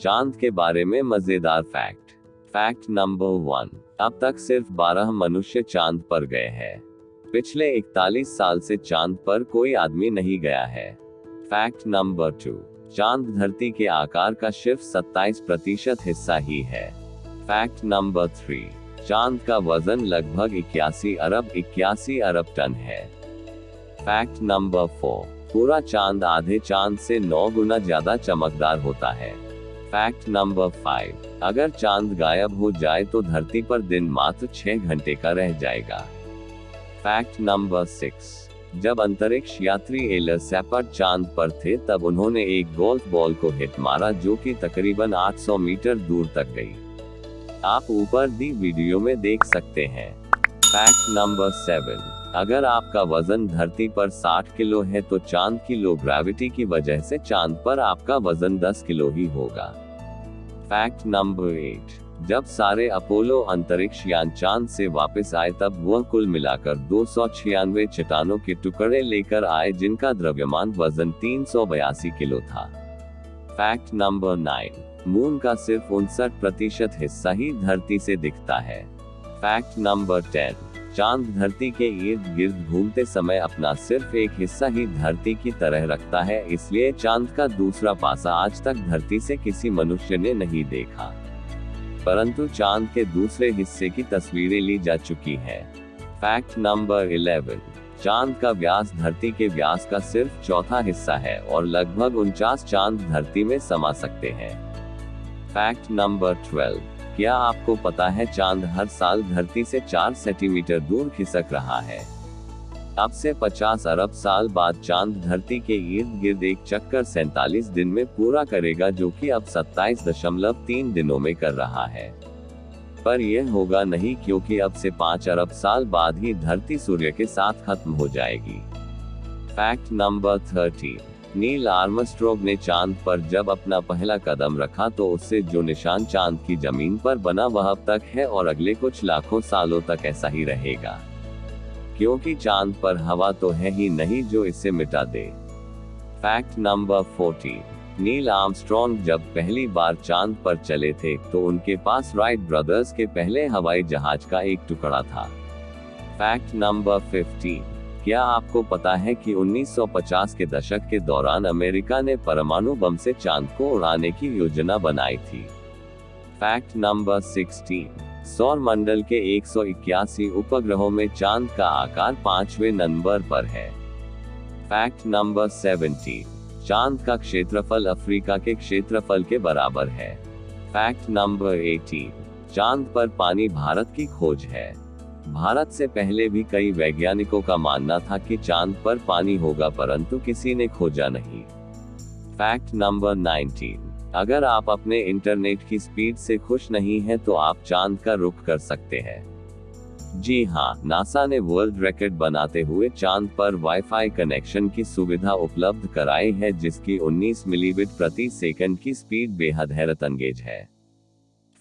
चाँद के बारे में मज़ेदार फैक्ट। फैक्ट नंबर वन, अब तक सिर्फ़ 12 मनुष्य चाँद पर गए हैं। पिछले 41 साल से चाँद पर कोई आदमी नहीं गया है। फैक्ट नंबर टू, चाँद धरती के आकार का सिर्फ़ 27 प्रतिशत हिस्सा ही है। फैक्ट नंबर थ्री, चाँद का वज़न लगभग इक्यासी अरब इक्यासी अरब टन है। फैक्ट नंबर फोर, पूरा चाँद आधे चाँद से नौ गुना ज़्यादा चमकदार होता है। फैक्ट नंबर फाइव अगर चाँद गायब हो जाए तो धरती पर दिन मात्र छह घंटे का रह जाएगा। फैक्ट नंबर सिक्स जब अंतरिक्ष यात्री एलर सैपर चाँद पर थे, तब उन्होंने एक गोल्फ बॉल को हिट मारा जो कि तकरीबन 800 मीटर दूर तक गई। आप ऊपर दी वीडियो में देख सकते हैं। फैक्ट नंबर सेवन अगर आपका वज़न धरती पर 60 किलो है तो चाँद की लो ग्रेविटी की वजह से चाँद पर आपका वज़न 10 किलो ही होगा। फैक्ट नंबर एट जब सारे अपोलो अंतरिक्ष यान चाँद से वापस आए, तब वह कुल मिलाकर दो सौ छियानवे चट्टानों के टुकड़े लेकर आए, जिनका द्रव्यमान वज़न तीन सौ बयासी किलो था। फैक्ट नंबर नाइन मून का सिर्फ़ उनसठ प्रतिशत हिस्सा ही धरती से दिखता है। फैक्ट नंबर टेन चाँद धरती के इर्द गिर्द घूमते समय अपना सिर्फ़ एक हिस्सा ही धरती की तरह रखता है, इसलिए चाँद का दूसरा पासा आज तक धरती से किसी मनुष्य ने नहीं देखा। परंतु चाँद के दूसरे हिस्से की तस्वीरें ली जा चुकी है। Fact number eleven. चाँद का व्यास धरती के व्यास का सिर्फ़ चौथा हिस्सा है और लगभग उनचास चाँद धरती में समा सकते हैं। Fact number twelve. क्या आपको पता है चाँद हर साल धरती से चार सेंटीमीटर दूर खिसक रहा है? अब से 50 अरब साल बाद चाँद धरती के इर्द गिर्द एक चक्कर सैतालीस दिन में पूरा करेगा जो कि अब सत्ताईस दशमलव तीन दिनों में कर रहा है। पर यह होगा नहीं क्योंकि अब से पाँच अरब साल बाद ही धरती सूर्य के साथ खत्म हो जाएगी। Fact number thirty Neil Armstrong ने चाँद पर जब अपना पहला कदम रखा तो उससे जो निशान चाँद की ज़मीन पर बना वह अब तक है और अगले कुछ लाखों सालों तक ऐसा ही रहेगा। क्योंकि चाँद पर हवा तो है ही नहीं जो इसे मिटा दे। Fact number forty Neil Armstrong जब पहली बार चाँद पर चले थे तो उनके पास राइट ब्रदर्स के पहले हवाई जहाज़ का एक टुकड़ा था। फैक्ट नंबर फिफ्टीन क्या आपको पता है कि 1950 के दशक के दौरान अमेरिका ने परमाणु बम से चाँद को उड़ाने की योजना बनाई थी? फैक्ट नंबर 16 सौर मंडल के एक सौ इक्यासी उपग्रहों में चाँद का आकार पांचवे नंबर पर है। फैक्ट नंबर 17 चाँद का क्षेत्रफल अफ्रीका के क्षेत्रफल के बराबर है। फैक्ट नंबर 18 चाँद पर पानी भारत की खोज है। भारत से पहले भी कई वैज्ञानिकों का मानना था कि चाँद पर पानी होगा, परंतु किसी ने खोजा नहीं। फैक्ट नंबर 19 अगर आप अपने इंटरनेट की स्पीड से खुश नहीं हैं तो आप चाँद का रुख कर सकते हैं। जी हाँ नासा ने वर्ल्ड रिकॉर्ड बनाते हुए चाँद पर वाईफाई कनेक्शन की सुविधा उपलब्ध कराई है, जिसकी 19 मिलीबिट प्रति सेकंड की स्पीड बेहद हैरत अंगेज है।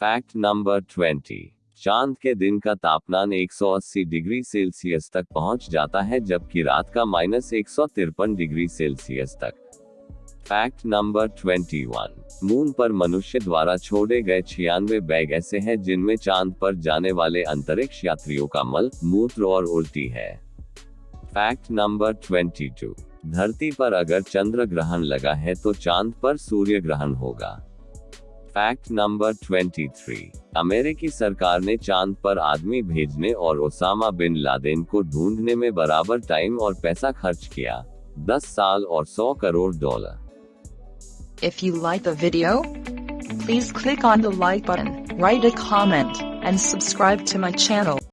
फैक्ट नंबर 20 चाँद के दिन का तापमान 180 डिग्री सेल्सियस तक पहुँच जाता है, जबकि रात का माइनस एक डिग्री सेल्सियस तक। फैक्ट नंबर 21 मून पर मनुष्य द्वारा छोड़े गए छियानवे बैग ऐसे हैं, जिनमें चाँद पर जाने वाले अंतरिक्ष यात्रियों का मल, मूत्र और उल्टी है। फैक्ट नंबर 22 धरती पर अगर चंद्र ग्रहण लगा है तो चाँद पर सूर्य ग्रहण होगा। फैक्ट नंबर 23 अमेरिकी सरकार ने चाँद पर आदमी भेजने और ओसामा बिन लादेन को ढूँढने में बराबर टाइम और पैसा खर्च किया। 10 साल और 100 crore dollar. If you like the please click on the like button write a comment and subscribe to my channel